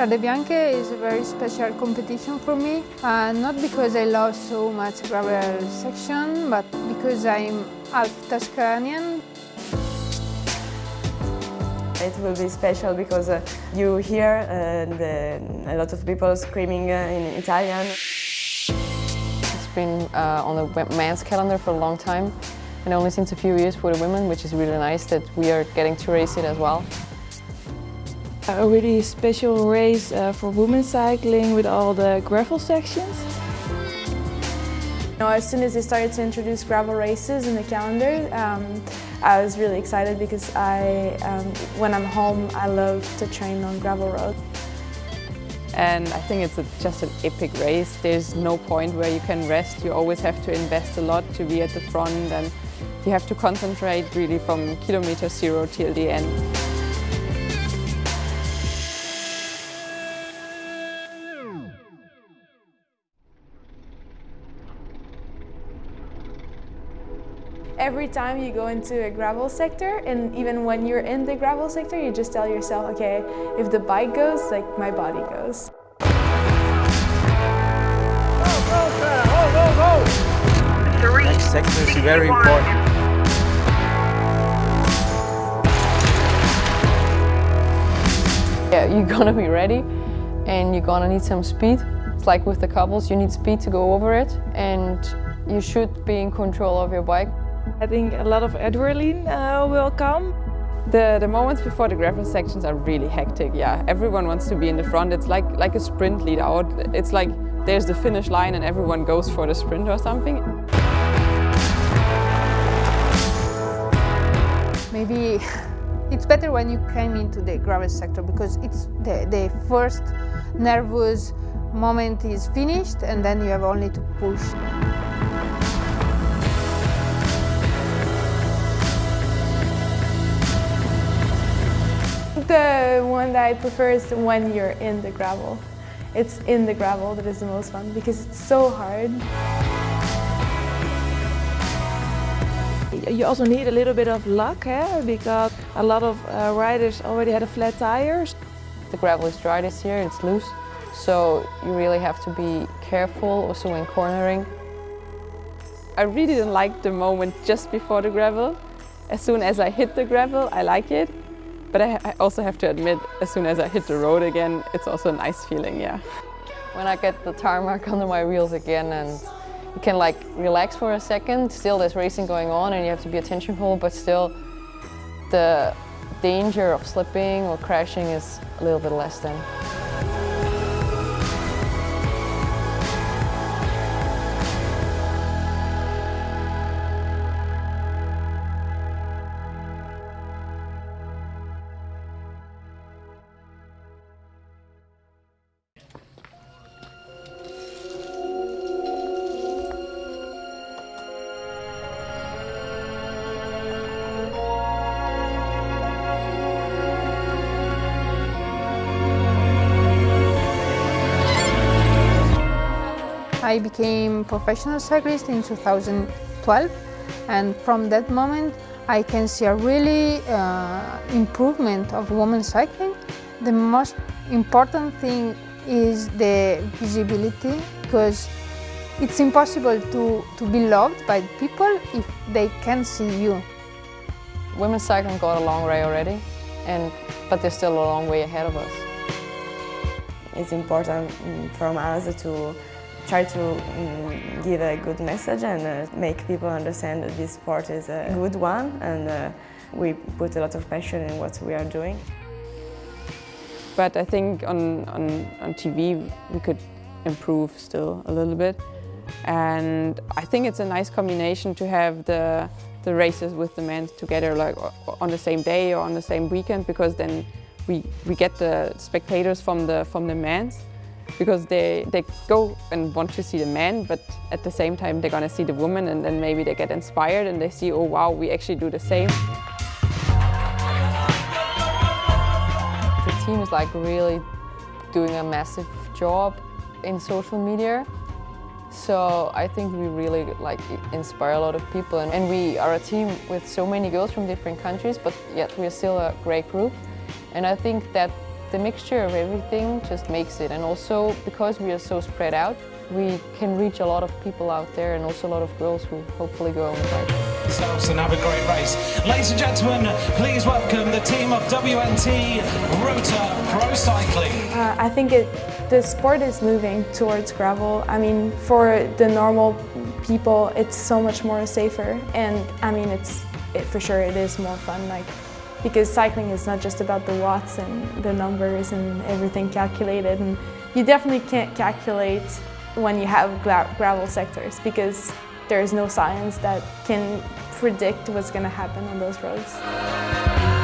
Strade Bianche is a very special competition for me, uh, not because I love so much gravel section, but because I'm half Tuscanian. It will be special because uh, you hear uh, the, a lot of people screaming uh, in Italian. It's been uh, on the men's calendar for a long time and only since a few years for the women, which is really nice that we are getting to race it as well. A really special race uh, for women cycling with all the gravel sections. You know, as soon as they started to introduce gravel races in the calendar, um, I was really excited because I, um, when I'm home, I love to train on gravel roads. And I think it's a, just an epic race. There's no point where you can rest. You always have to invest a lot to be at the front and you have to concentrate really from kilometer zero till the end. Every time you go into a gravel sector, and even when you're in the gravel sector, you just tell yourself, okay, if the bike goes, like my body goes. Go, go, go, go, go! Three, Next sector is very important. Yeah, you're gonna be ready and you're gonna need some speed. It's like with the cobbles, you need speed to go over it and you should be in control of your bike. I think a lot of adrenaline uh, will come. The, the moments before the gravel sections are really hectic, yeah. Everyone wants to be in the front. It's like, like a sprint lead out. It's like there's the finish line and everyone goes for the sprint or something. Maybe it's better when you came into the gravel sector because it's the, the first nervous moment is finished and then you have only to push. One that I prefer is when you're in the gravel. It's in the gravel that is the most fun because it's so hard. You also need a little bit of luck eh? because a lot of uh, riders already had a flat tires. The gravel is dry this year, it's loose, so you really have to be careful also when cornering. I really didn't like the moment just before the gravel. As soon as I hit the gravel, I like it. But I, I also have to admit, as soon as I hit the road again, it's also a nice feeling, yeah. When I get the tarmac under my wheels again and you can like relax for a second, still there's racing going on and you have to be attentionful, but still the danger of slipping or crashing is a little bit less then. I became professional cyclist in 2012 and from that moment I can see a really uh, improvement of women cycling. The most important thing is the visibility because it's impossible to, to be loved by people if they can't see you. Women's cycling got a long way already, and but there's still a long way ahead of us. It's important mm, from us to try to um, give a good message and uh, make people understand that this sport is a good one and uh, we put a lot of passion in what we are doing. But I think on, on, on TV we could improve still a little bit. And I think it's a nice combination to have the, the races with the men together like on the same day or on the same weekend because then we, we get the spectators from the, from the men's because they, they go and want to see the man, but at the same time they're gonna see the woman and then maybe they get inspired and they see, oh wow, we actually do the same. The team is like really doing a massive job in social media. So I think we really like inspire a lot of people and, and we are a team with so many girls from different countries but yet we're still a great group and I think that the mixture of everything just makes it. And also because we are so spread out, we can reach a lot of people out there and also a lot of girls who hopefully go on the bike. Themselves and have a great race. Ladies and gentlemen, please welcome the team of WNT Rotor Pro Cycling. Uh, I think it, the sport is moving towards gravel. I mean, for the normal people, it's so much more safer, and I mean, it's it, for sure it is more fun. Like because cycling is not just about the watts and the numbers and everything calculated, and you definitely can't calculate when you have gra gravel sectors because there is no science that can predict what's going to happen on those roads.